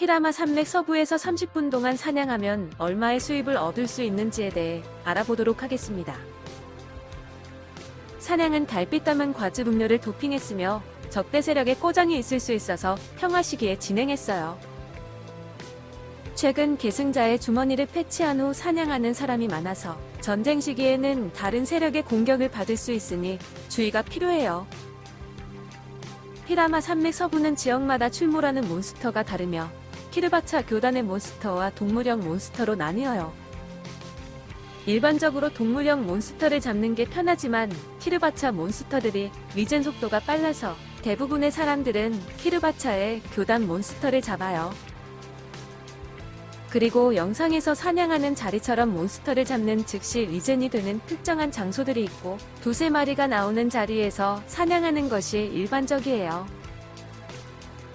히라마 산맥 서부에서 30분 동안 사냥하면 얼마의 수입을 얻을 수 있는지에 대해 알아보도록 하겠습니다. 사냥은 달빛 담은 과즙 음료를 도핑했으며 적대 세력의 꼬장이 있을 수 있어서 평화 시기에 진행했어요. 최근 계승자의 주머니를 패치한 후 사냥하는 사람이 많아서 전쟁 시기에는 다른 세력의 공격을 받을 수 있으니 주의가 필요해요. 히라마 산맥 서부는 지역마다 출몰하는 몬스터가 다르며 키르바차 교단의 몬스터와 동물형 몬스터로 나뉘어요. 일반적으로 동물형 몬스터를 잡는 게 편하지만 키르바차 몬스터들이 위젠 속도가 빨라서 대부분의 사람들은 키르바차의 교단 몬스터를 잡아요. 그리고 영상에서 사냥하는 자리처럼 몬스터를 잡는 즉시 regen이 되는 특정한 장소들이 있고 두세 마리가 나오는 자리에서 사냥하는 것이 일반적이에요.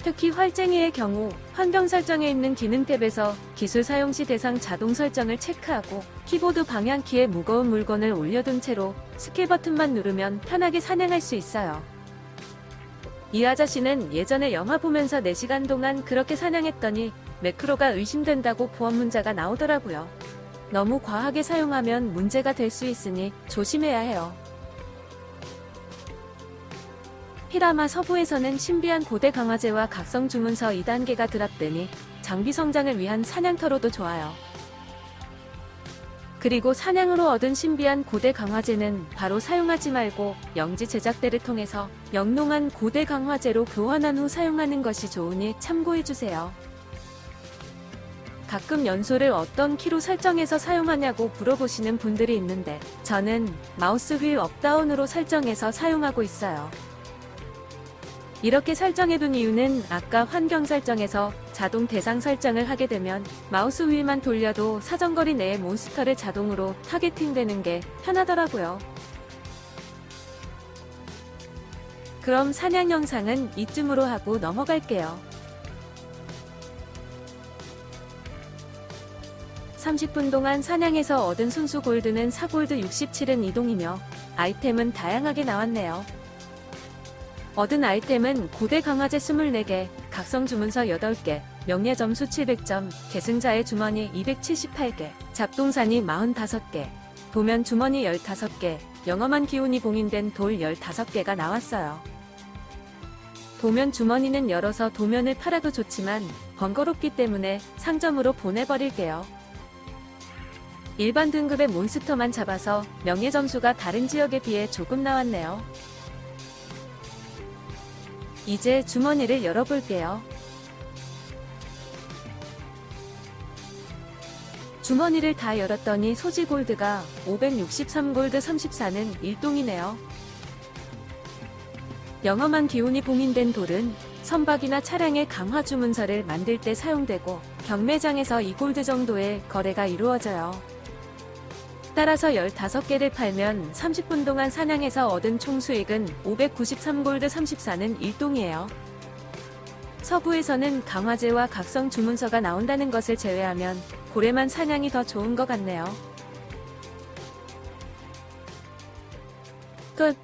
특히 활쟁이의 경우 환경 설정에 있는 기능 탭에서 기술 사용 시 대상 자동 설정을 체크하고 키보드 방향키에 무거운 물건을 올려둔 채로 스킬 버튼만 누르면 편하게 사냥할 수 있어요. 이 아저씨는 예전에 영화 보면서 4시간 동안 그렇게 사냥했더니 매크로가 의심된다고 보험 문자가 나오더라고요. 너무 과하게 사용하면 문제가 될 수 있으니 조심해야 해요. 히라마 서부에서는 신비한 고대 강화제와 각성 주문서 2단계가 드랍되니 장비 성장을 위한 사냥터로도 좋아요. 그리고 사냥으로 얻은 신비한 고대 강화제는 바로 사용하지 말고 영지 제작대를 통해서 영롱한 고대 강화제로 교환한 후 사용하는 것이 좋으니 참고해주세요. 가끔 연소를 어떤 키로 설정해서 사용하냐고 물어보시는 분들이 있는데 저는 마우스 휠 up down으로 설정해서 사용하고 있어요. 이렇게 설정해둔 이유는 아까 환경 설정에서 자동 대상 설정을 하게 되면 마우스 휠만 돌려도 사정거리 내의 몬스터를 자동으로 targeting되는 게 편하더라고요. 그럼 사냥 영상은 이쯤으로 하고 넘어갈게요. 30분 동안 사냥해서 얻은 순수 골드는 4골드 67은 이동이며 아이템은 다양하게 나왔네요. 얻은 아이템은 고대 강화제 24개, 각성 주문서 8개, 명예 점수 700점, 계승자의 주머니 278개, 잡동사니 45개, 도면 주머니 15개, 영험한 기운이 봉인된 돌 15개가 나왔어요. 도면 주머니는 열어서 도면을 팔아도 좋지만 번거롭기 때문에 상점으로 보내버릴게요. 일반 등급의 몬스터만 잡아서 명예 점수가 다른 지역에 비해 조금 나왔네요. 이제 주머니를 열어볼게요. 주머니를 다 열었더니 소지 골드가 563골드 34는 일동이네요. 영험한 기운이 봉인된 돌은 선박이나 차량의 강화 주문서를 만들 때 사용되고 경매장에서 2골드 정도의 거래가 이루어져요. 따라서 15개를 팔면 30분 동안 사냥해서 얻은 총 수익은 593골드 34는 일동이에요. 서부에서는 강화제와 각성 주문서가 나온다는 것을 제외하면 고래만 사냥이 더 좋은 것 같네요. 끝